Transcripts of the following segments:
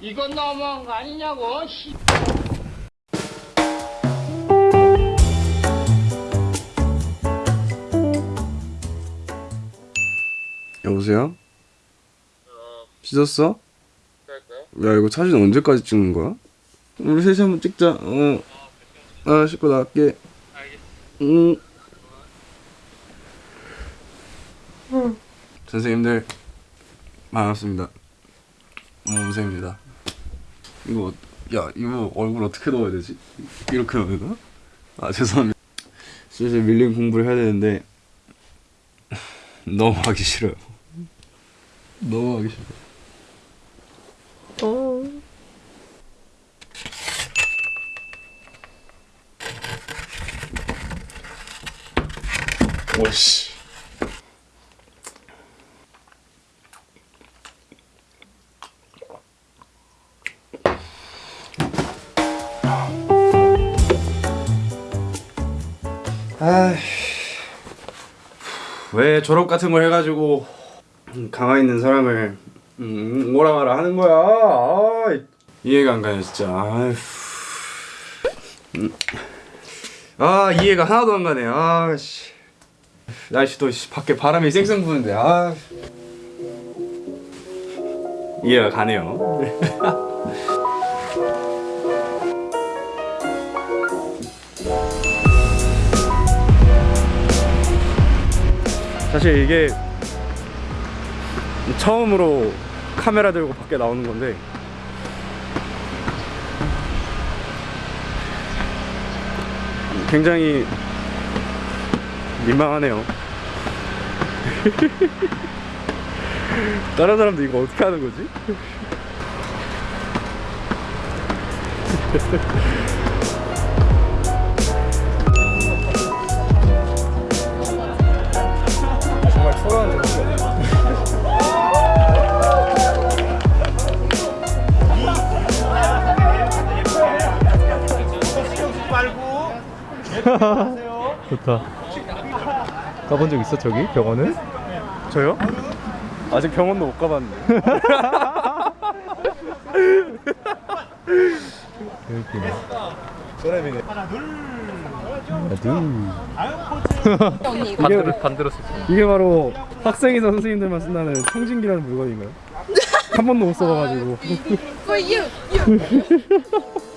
이건 너무한 거 아니냐고 씨. 여보세요? 씻었어? 야 이거 사진 언제까지 찍는 거야? 우리 셋이 한번 찍자 어. 아 씻고 나갈게 응 선생님들 반갑습니다 모무새입니다 이거 어- 야 이거 얼굴 어떻게 넣어야 되지? 이렇게 넣어야 되나? 아 죄송합니다. 슬슬 밀린 공부를 해야 되는데 너무 하기 싫어요. 너무 하기 싫어. 오씨 왜 졸업 같은 걸 해가지고 강화 있는 사람을 음, 오라 가라 하는 거야? 아이, 이해가 안 가요 진짜. 아휴. 음. 아 이해가 하나도 안 가네. 아씨. 날씨도 씨, 밖에 바람이 쌩쌩 부는데 아 이해가 가네요 사실 이게 처음으로 카메라 들고 밖에 나오는 건데 굉장히 민망하네요 다른 사람도 이거 어떻게 하는 거지? 좋다. 가본 적 있어 저기 병원은? 저요? 아직 병원도 못 가봤는데 여기. 소래비네 하나 둘. 반대로 반대로. 이게 바로 학생이나 선생님들만 쓴다는 청진기라는 물건인가요? 한 번도 못 써봐가지고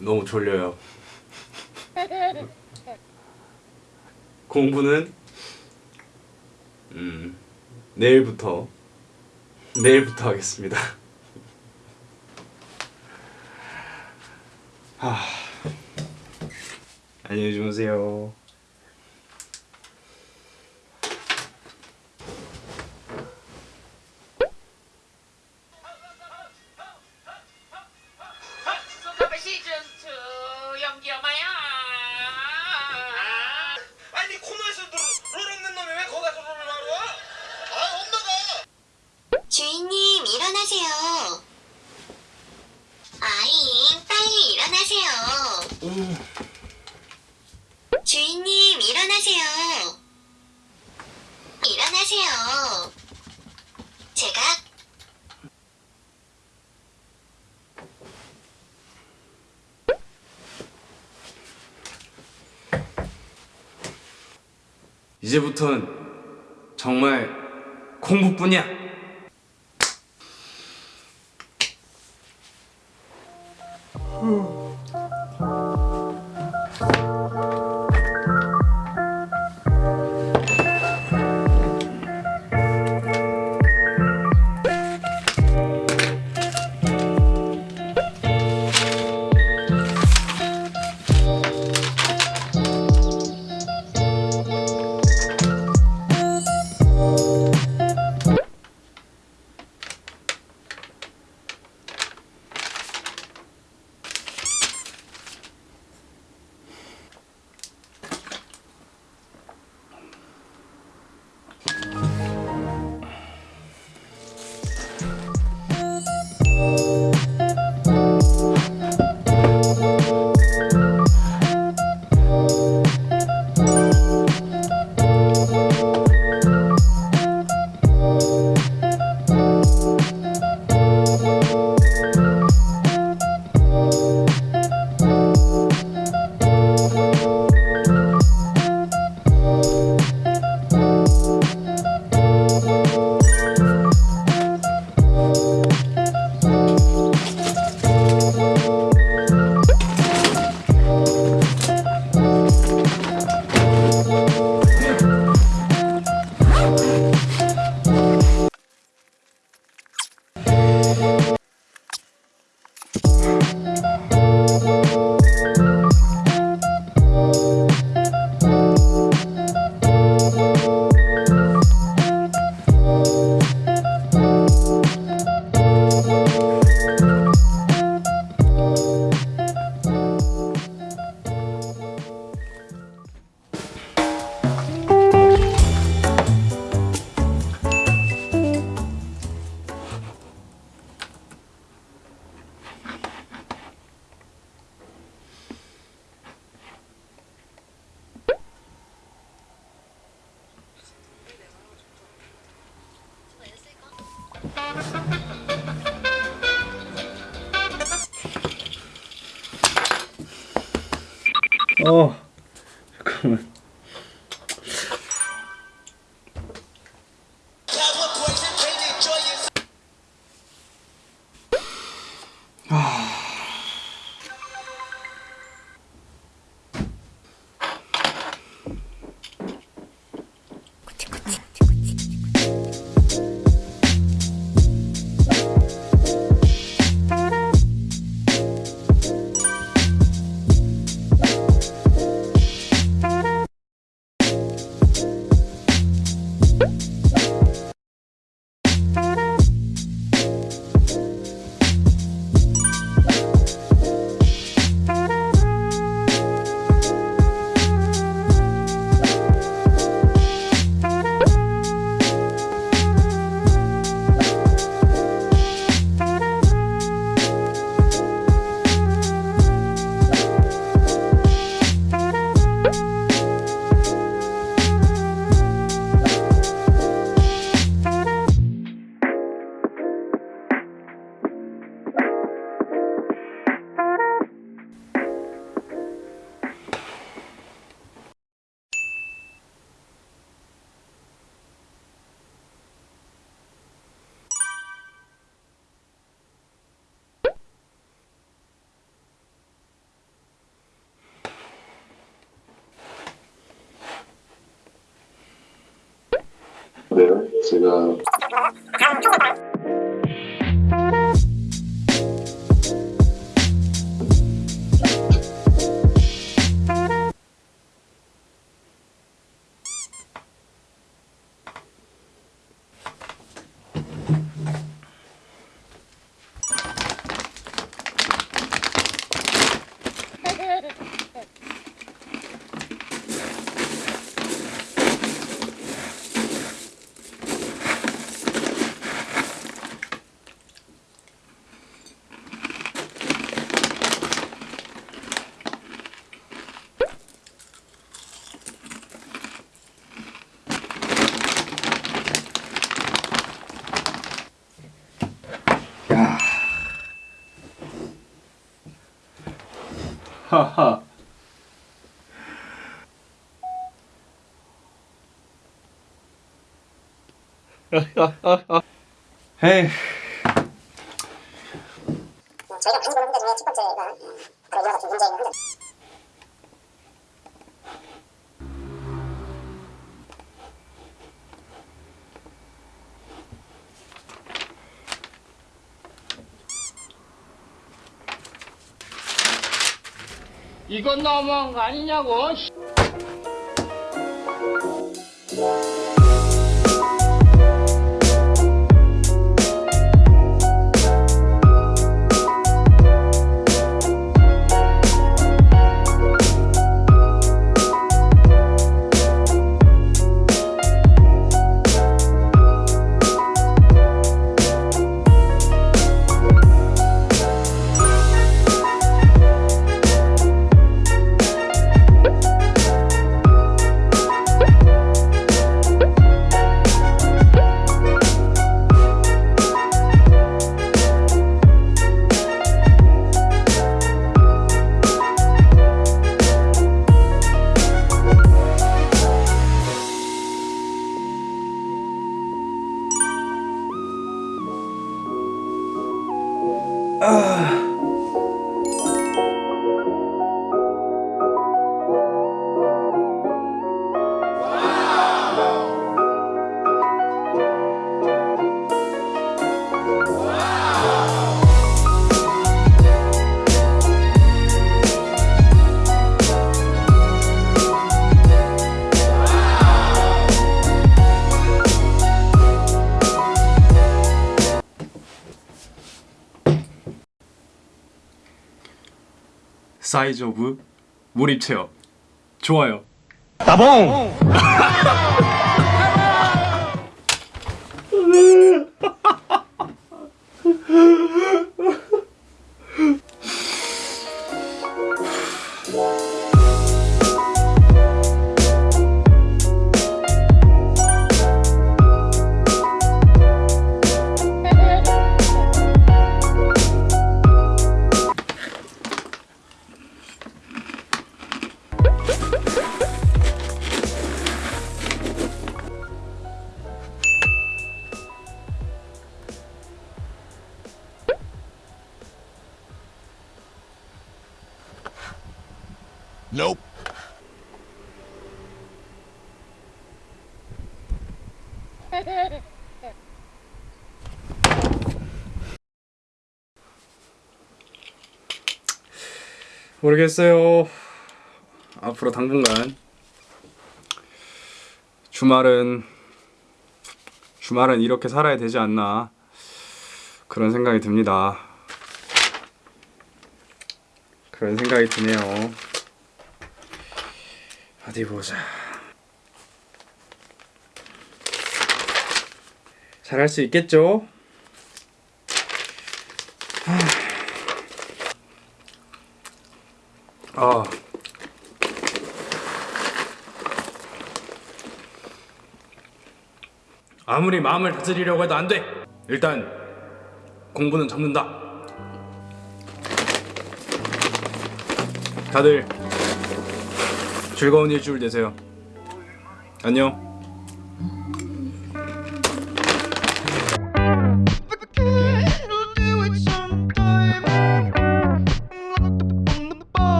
너무 졸려요. 공부는 음 내일부터 내일부터 하겠습니다. 하... 안녕히 주무세요 이제부턴 정말 공부뿐이야 어. 잠깐만 네요. 제가 하하. 헤이. 저희가 많이 보는 문제 중에 첫 번째가 바로 이와 같은 문제 있는 이건 너무한 거 아니냐고. 씨. 사이즈 오브 몰입 체험 좋아요 나봉! 모르겠어요. 앞으로 당분간 주말은 주말은 이렇게 살아야 되지 않나 그런 생각이 듭니다. 그런 생각이 드네요. 어디 보자. 잘할 수 있겠죠? 아. 아무리 마음을 다스리려고 해도 안 돼. 일단 공부는 접는다. 다들 즐거운 일주일 되세요. 안녕.